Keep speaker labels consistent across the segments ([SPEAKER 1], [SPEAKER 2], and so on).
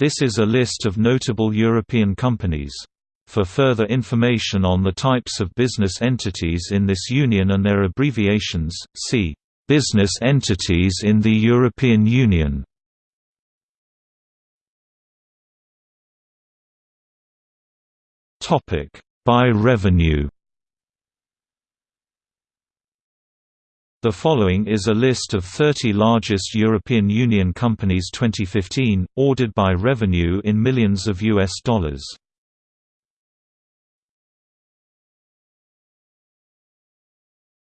[SPEAKER 1] This is a list of notable European companies. For further information on the types of business entities in this union and their abbreviations, see Business entities in the European Union. Topic: By revenue. The following is a list of 30 largest European Union companies 2015, ordered by revenue in millions of US dollars.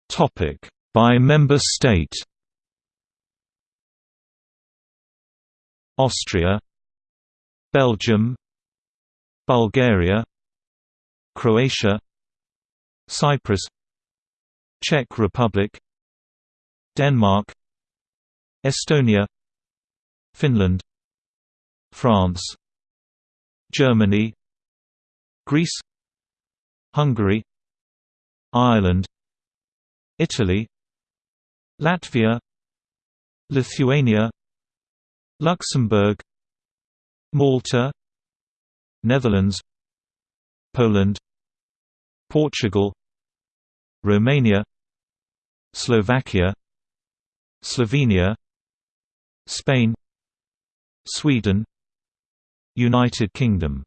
[SPEAKER 1] Topic: By member state. Austria, Belgium, Bulgaria, Croatia, Cyprus, Czech Republic, Denmark, Estonia, Finland, France, Germany, Greece, Hungary, Ireland, Italy Latvia Lithuania Luxembourg Malta Netherlands Poland Portugal Romania Slovakia Slovenia Spain Sweden United Kingdom